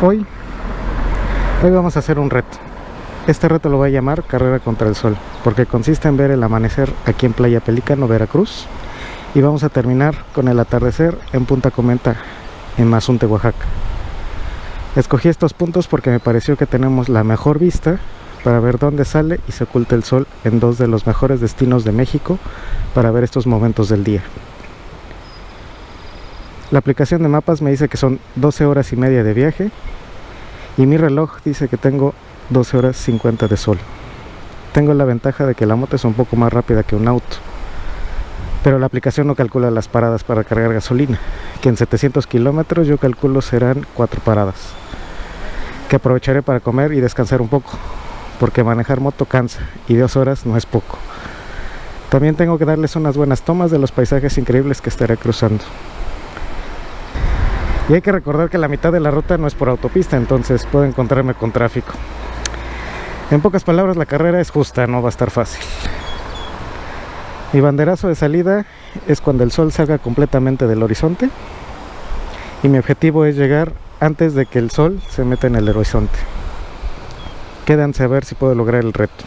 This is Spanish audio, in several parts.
Hoy, hoy vamos a hacer un reto. Este reto lo voy a llamar Carrera contra el Sol, porque consiste en ver el amanecer aquí en Playa Pelícano, Veracruz, y vamos a terminar con el atardecer en Punta Comenta, en Mazunte, Oaxaca. Escogí estos puntos porque me pareció que tenemos la mejor vista para ver dónde sale y se oculta el sol en dos de los mejores destinos de México para ver estos momentos del día. La aplicación de mapas me dice que son 12 horas y media de viaje y mi reloj dice que tengo 12 horas 50 de sol. Tengo la ventaja de que la moto es un poco más rápida que un auto, pero la aplicación no calcula las paradas para cargar gasolina, que en 700 kilómetros yo calculo serán 4 paradas, que aprovecharé para comer y descansar un poco, porque manejar moto cansa y 2 horas no es poco. También tengo que darles unas buenas tomas de los paisajes increíbles que estaré cruzando. Y hay que recordar que la mitad de la ruta no es por autopista, entonces puedo encontrarme con tráfico. En pocas palabras, la carrera es justa, no va a estar fácil. Mi banderazo de salida es cuando el sol salga completamente del horizonte y mi objetivo es llegar antes de que el sol se meta en el horizonte. Quédanse a ver si puedo lograr el reto.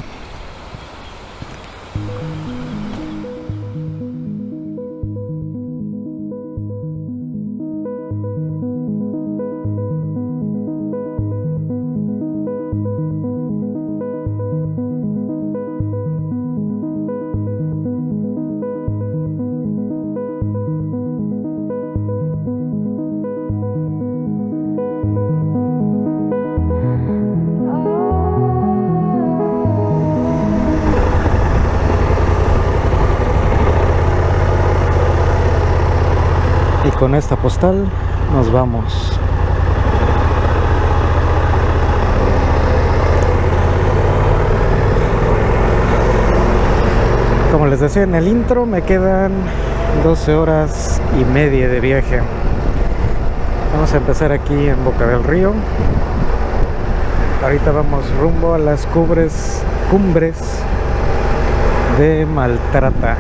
Con esta postal nos vamos. Como les decía en el intro me quedan 12 horas y media de viaje. Vamos a empezar aquí en Boca del Río. Ahorita vamos rumbo a las cumbres cumbres de Maltrata.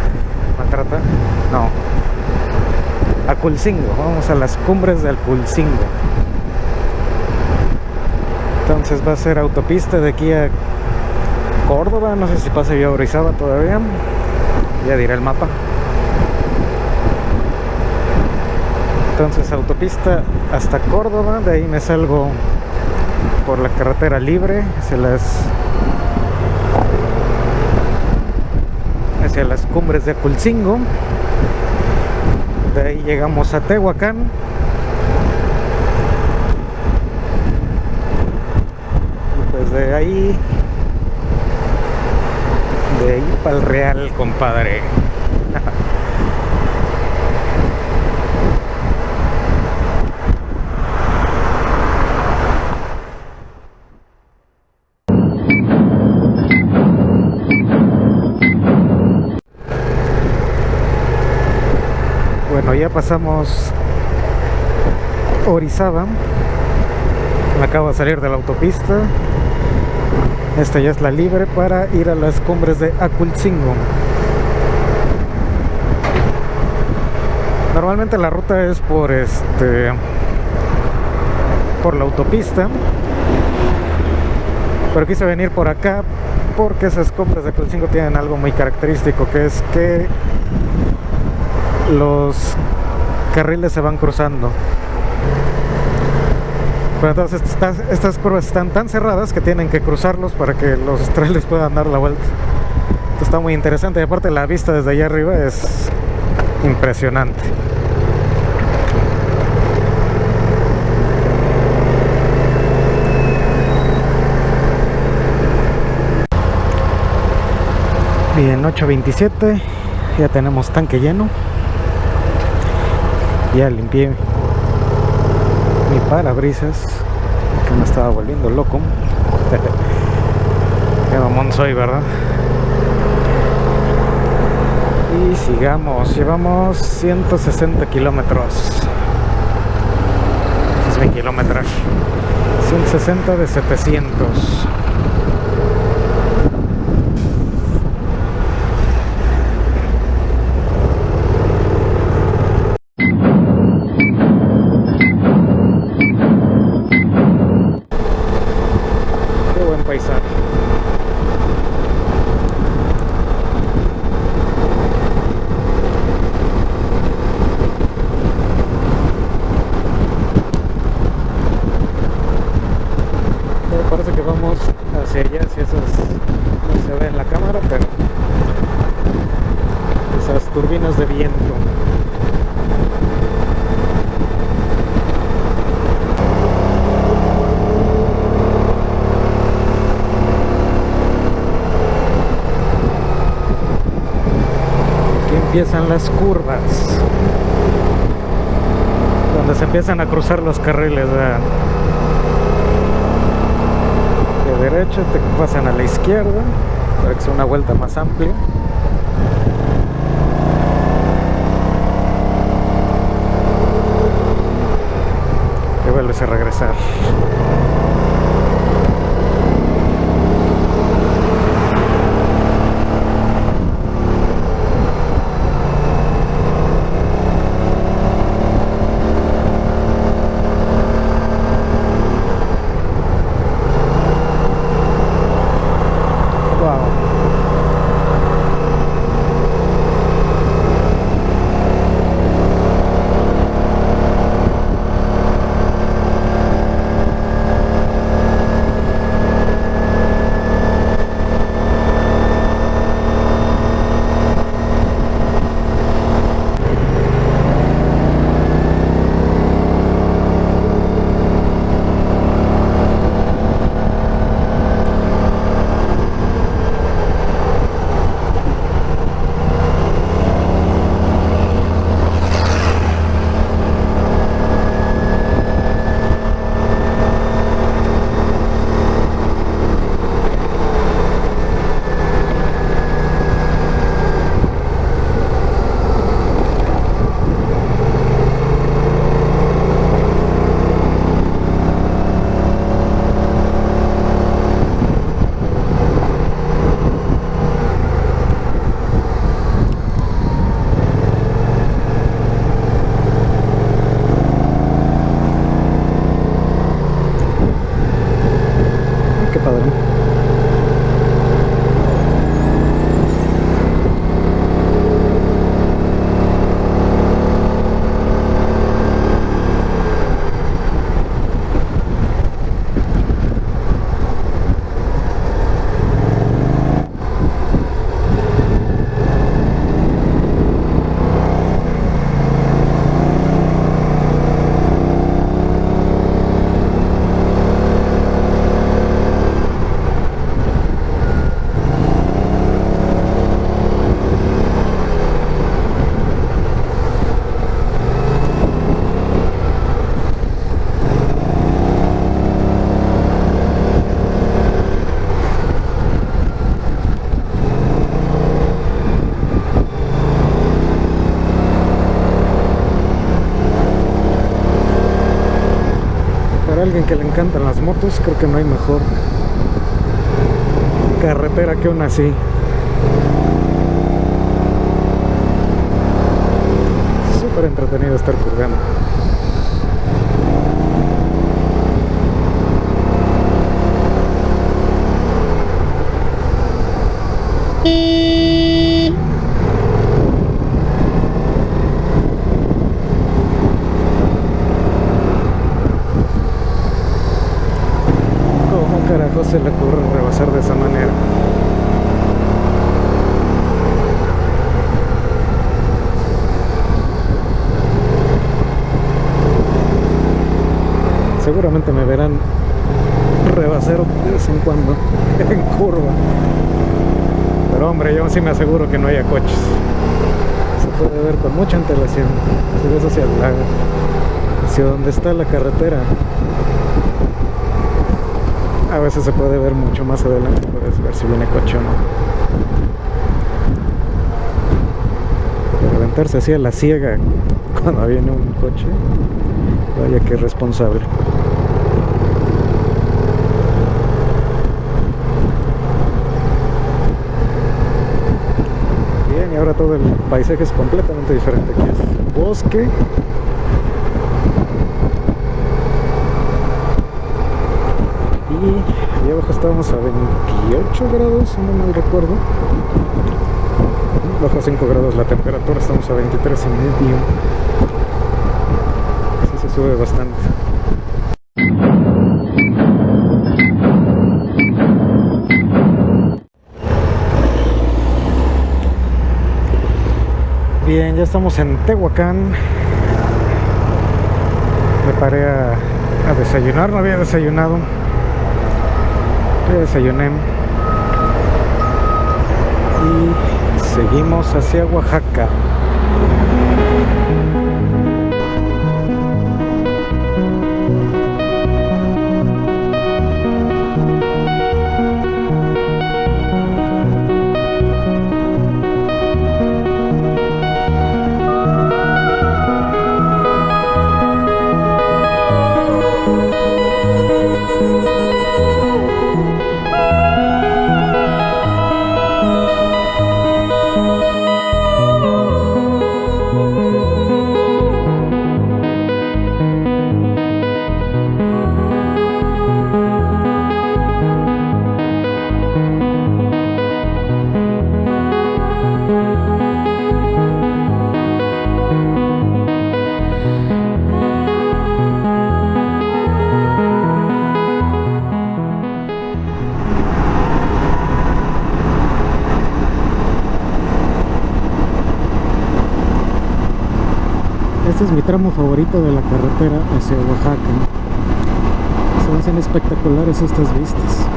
Maltrata no Aculcingo, vamos a las cumbres de Aculcingo. Entonces va a ser autopista de aquí a Córdoba, no sé si pasa yo a todavía, ya diré el mapa. Entonces autopista hasta Córdoba, de ahí me salgo por la carretera libre hacia las hacia las cumbres de Aculcingo de ahí llegamos a Tehuacán. Y pues de ahí de ahí para el Real compadre ya pasamos Orizaba. Acabo de salir de la autopista. Esta ya es la libre para ir a las cumbres de Aculcingo. Normalmente la ruta es por este por la autopista. Pero quise venir por acá porque esas cumbres de Aculcingo tienen algo muy característico que es que los carriles se van cruzando. Pero entonces estas, curvas están tan cerradas que tienen que cruzarlos para que los trailers puedan dar la vuelta. Esto está muy interesante y aparte la vista desde allá arriba es impresionante. Bien, 8.27, ya tenemos tanque lleno ya limpié mi parabrisas que me estaba volviendo loco. Qué mamón soy verdad y sigamos llevamos 160 kilómetros. Es mi kilometraje 160 de 700 las curvas. Donde se empiezan a cruzar los carriles. De derecha te pasan a la izquierda para que sea una vuelta más amplia. Y vuelves a regresar. Alguien que le encantan las motos, creo que no hay mejor carretera que una así. Súper entretenido estar curvando. se le ocurre rebasar de esa manera. Seguramente me verán rebasar de vez en cuando en curva. Pero hombre, yo sí me aseguro que no haya coches. Se puede ver con mucha antelación. Si ves hacia el lago, hacia donde está la carretera, a veces se puede ver mucho más adelante puedes ver si viene coche o no. Levantarse así a la ciega cuando viene un coche vaya que responsable. Bien y ahora todo el paisaje es completamente diferente aquí es bosque abajo estábamos a 28 grados, si no mal recuerdo. Bajo 5 grados la temperatura, estamos a 23 y medio. Así se sube bastante. Bien, ya estamos en Tehuacán. Me paré a desayunar, no había desayunado desayuné y Seguimos hacia Oaxaca. Mi tramo favorito de la carretera hacia Oaxaca. Se hacen espectaculares estas vistas.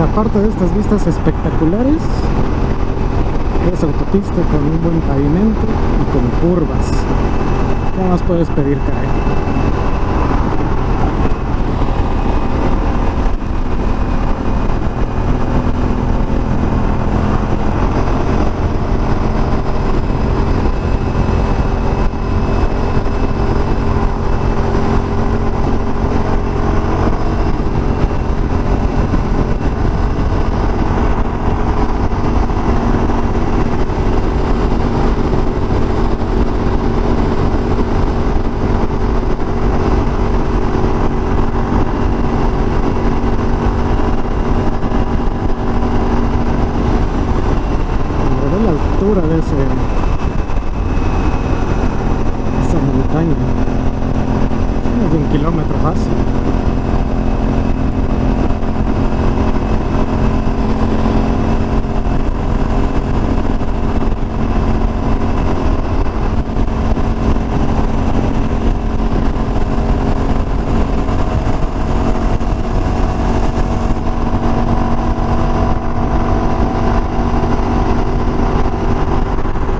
Pues aparte de estas vistas espectaculares, es autopista con un buen pavimento y con curvas. ¿Qué más puedes pedir, caray? Pero ve la altura de ese esa montaña menos de un kilómetro fácil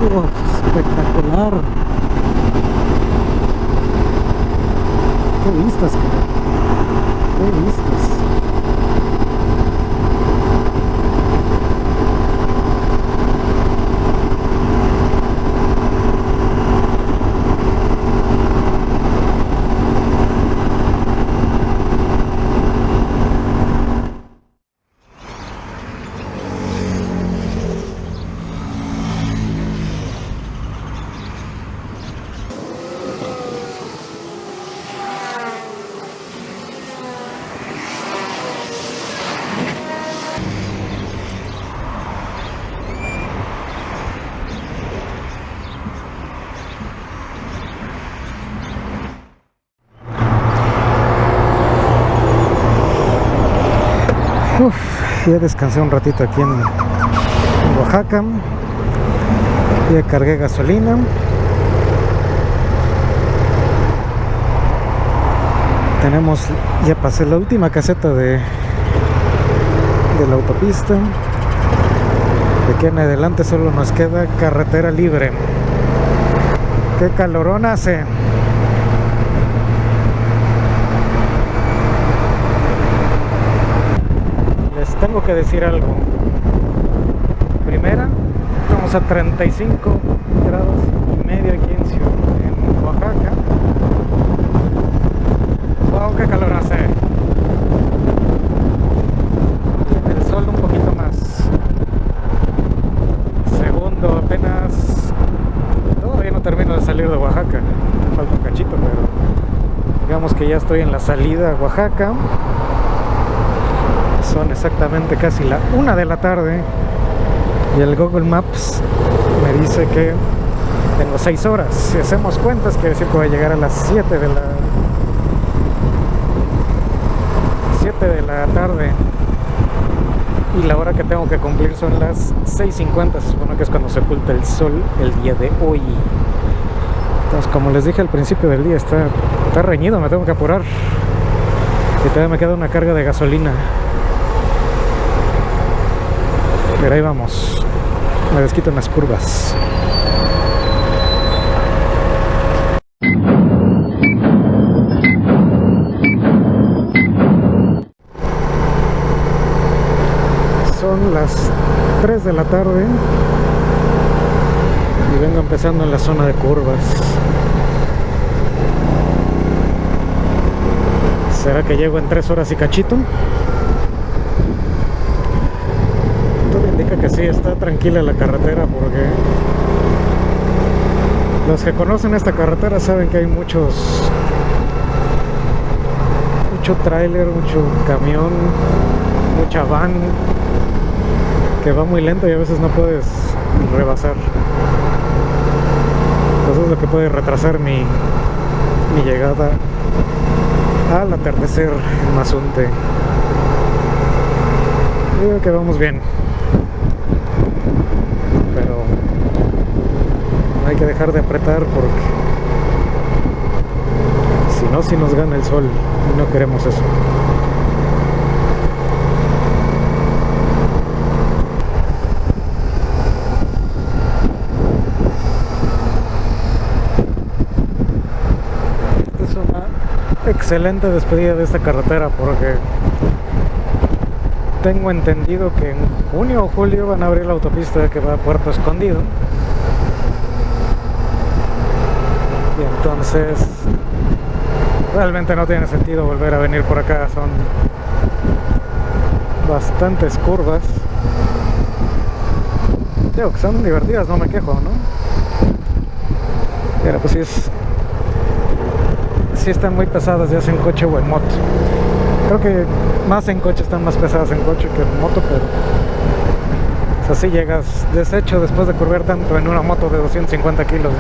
Uf, espectacular qué vistas caray. qué vistas ya descansé un ratito aquí en, Oaxaca. Ya cargué gasolina. Tenemos, ya pasé la última caseta de, de la autopista. De aquí en adelante solo nos queda carretera libre. Qué calorón hace. Tengo que decir algo. Primera, estamos a 35 grados y medio aquí en, en Oaxaca. Wow, qué calor hace. El sol un poquito más. Segundo, apenas... Todavía no termino de salir de Oaxaca. Falta un cachito, pero... Digamos que ya estoy en la salida a Oaxaca. Exactamente casi la una de la tarde. Y el Google Maps me dice que tengo 6 horas. Si hacemos cuentas, quiere decir que voy a llegar a las 7 de la 7 de la tarde. Y la hora que tengo que cumplir son las 6.50. Se supone que es cuando se oculta el sol el día de hoy. Entonces, como les dije al principio del día, está, está reñido, me tengo que apurar. Y todavía me queda una carga de gasolina. Pero ahí vamos. Me desquito en las curvas. Son las 3 de la tarde y vengo empezando en la zona de curvas. ¿Será que llego en 3 horas y cachito? Que sí, está tranquila la carretera porque los que conocen esta carretera saben que hay muchos mucho tráiler, mucho camión, mucha van que va muy lento y a veces no puedes rebasar. Entonces es lo que puede retrasar mi, mi llegada al atardecer en Mazunte. Creo que vamos bien. Hay que dejar de apretar porque si no, si nos gana el sol y no queremos eso. Esta es una excelente despedida de esta carretera porque tengo entendido que en junio o julio van a abrir la autopista que va a Puerto Escondido entonces realmente no tiene sentido volver a venir por acá. Son bastantes curvas. Digo que son divertidas no me quejo no pero pues sí es sí están muy pesadas ya sea en coche o en moto. Creo que más en coche están más pesadas en coche que en moto pero así llegas deshecho después de curvar tanto en una moto de 250 kilos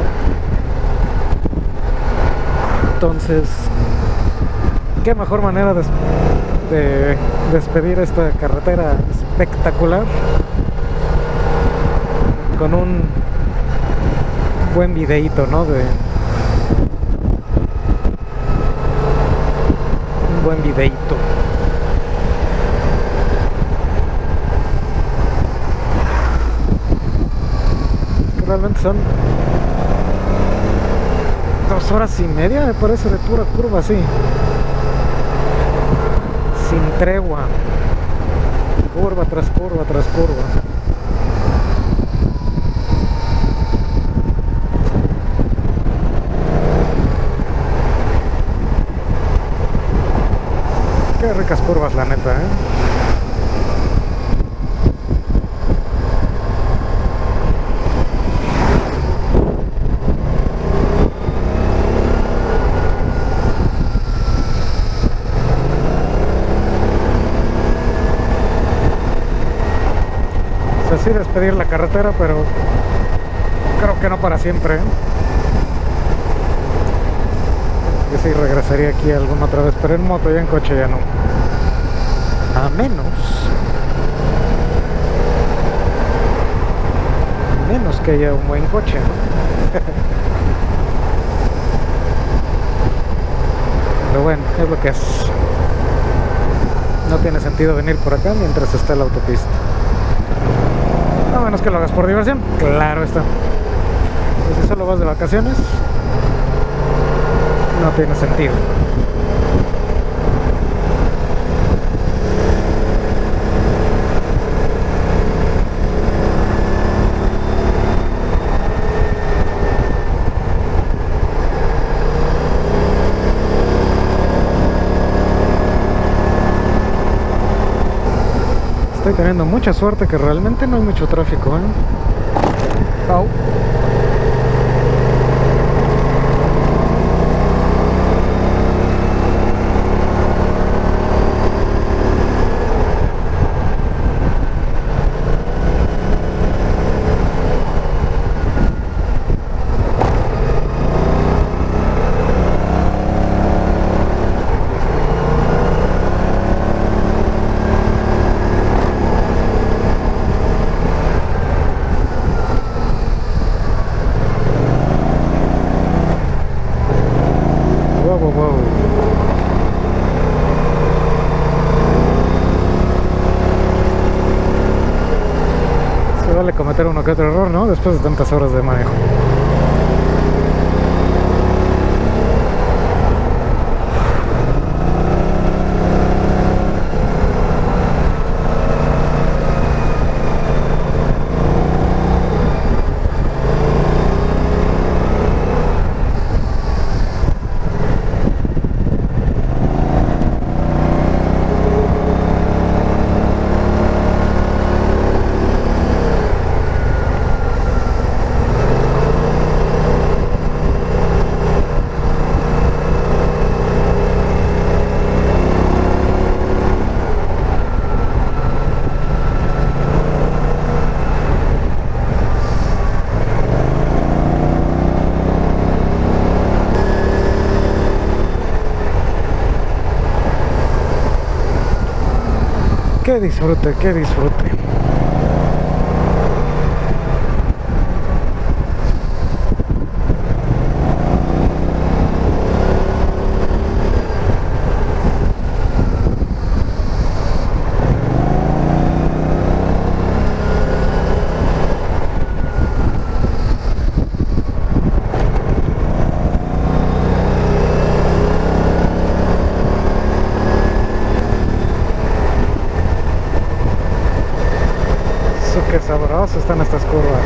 entonces, qué mejor manera de, despedir esta carretera espectacular con un buen videíto, ¿no? De un buen videíto. realmente son dos horas y media, me parece, de pura curva así. Sin tregua. Curva tras curva tras curva. Qué ricas curvas, la neta, ¿eh? Despedir la carretera, pero creo que no para siempre. ¿eh? Yo sí regresaría aquí alguna otra vez, pero en moto ya en coche ya no. A menos. Menos que haya un buen coche, Pero bueno, es lo que es. No tiene sentido venir por acá mientras está la autopista. Menos que lo hagas por diversión, claro está. Pues si solo vas de vacaciones, no tiene sentido. Teniendo mucha suerte que realmente no hay mucho tráfico, ¿eh? Wow, wow, wow. Se vale cometer uno otro error, ¿no? Después de tantas horas de manejo. Qué disfrute, qué disfrute. Eso qué sabroso están estas curvas.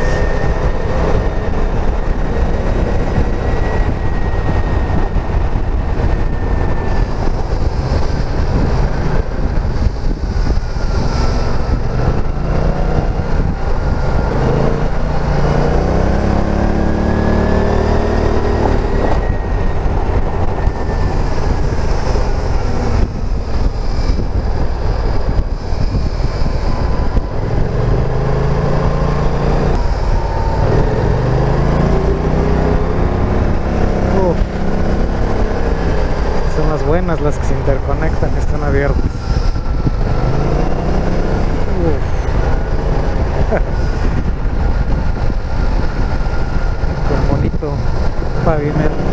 Uf. Son las buenas las que se interconectan, que están abiertas. Uf. Con bonito pavimento.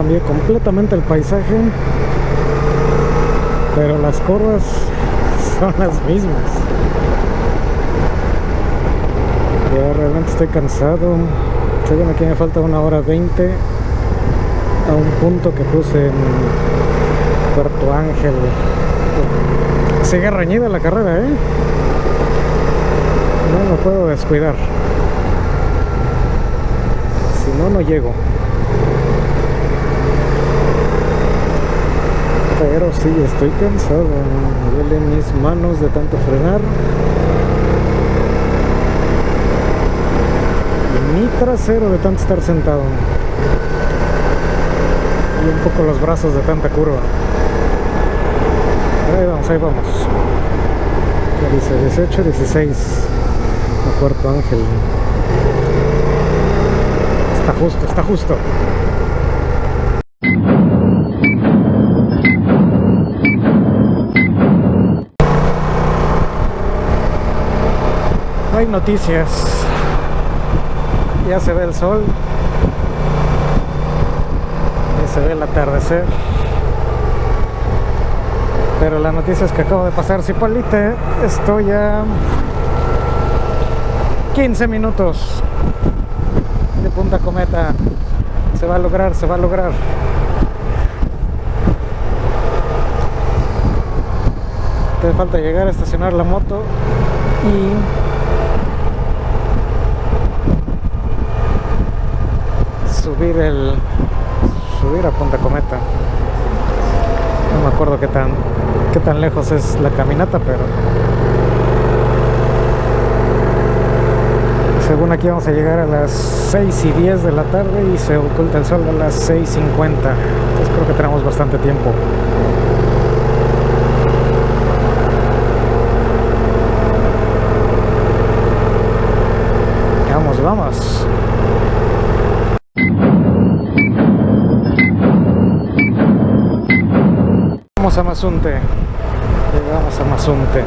Ya cambié completamente el paisaje pero las curvas son las mismas. Ya realmente estoy cansado. Según aquí me falta una hora 20 a un punto que puse en Puerto Ángel. Sigue reñida la carrera, ¿eh? No me puedo descuidar. Si no, no llego. Pero sí estoy cansado me duelen mis manos de tanto frenar. Y mi trasero de tanto estar sentado. Y un poco los brazos de tanta curva. Ahí vamos, ahí vamos. ¿Qué dice 18, 16 a Puerto Ángel. Está justo, está justo hay noticias. Ya se ve el sol. Ya se ve el atardecer. Pero la noticia es que acabo de pasar Cipolite. Estoy a 15 minutos de Punta Cometa. Se va a lograr, se va a lograr. Te falta llegar a estacionar la moto y subir el subir a Punta Cometa. No me acuerdo qué tan qué tan lejos es la caminata pero según aquí vamos a llegar a las 6 y 10 de la tarde y se oculta el sol a las 6.50 entonces creo que tenemos bastante tiempo vamos, vamos vamos a Mazunte. Llegamos a Mazunte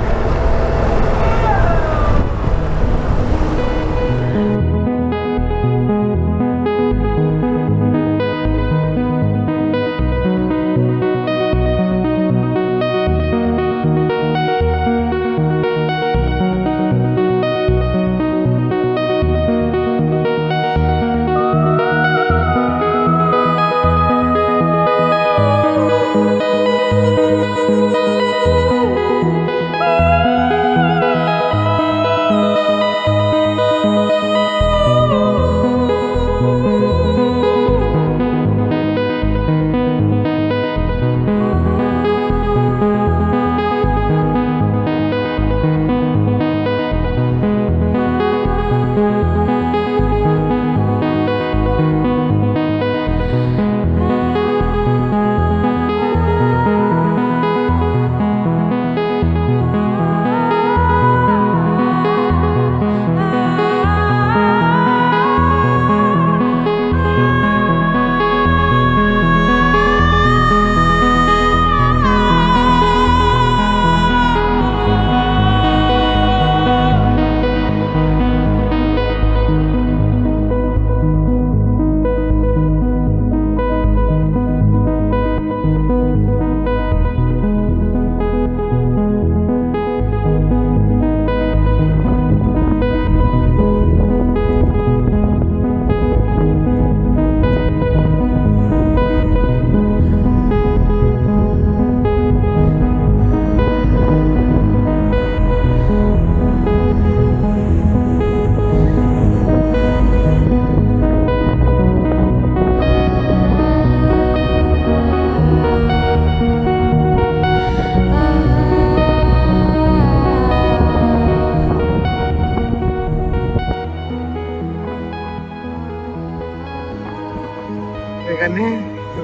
Le gané,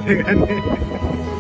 le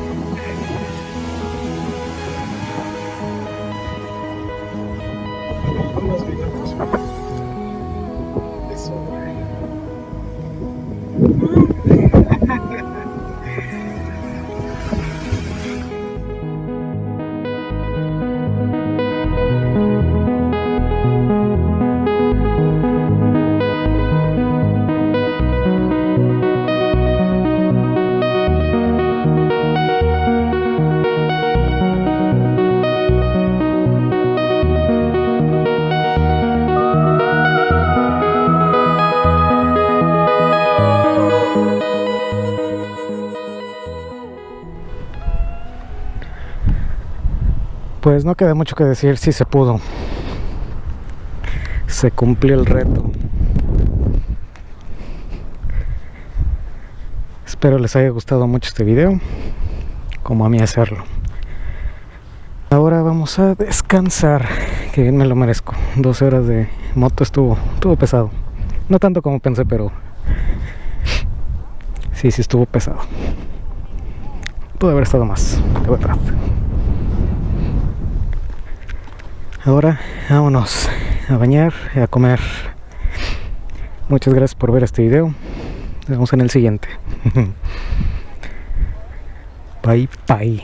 Pues no queda mucho que decir, sí se pudo. Se cumplió el reto. Espero les haya gustado mucho este video, como a mí hacerlo. Ahora vamos a descansar, que bien me lo merezco. 12 horas de moto estuvo, estuvo pesado. No tanto como pensé, pero sí, sí estuvo pesado. Pudo haber estado más, de verdad. Ahora vámonos a bañar y a comer. Muchas gracias por ver este video. Nos vemos en el siguiente. Bye bye.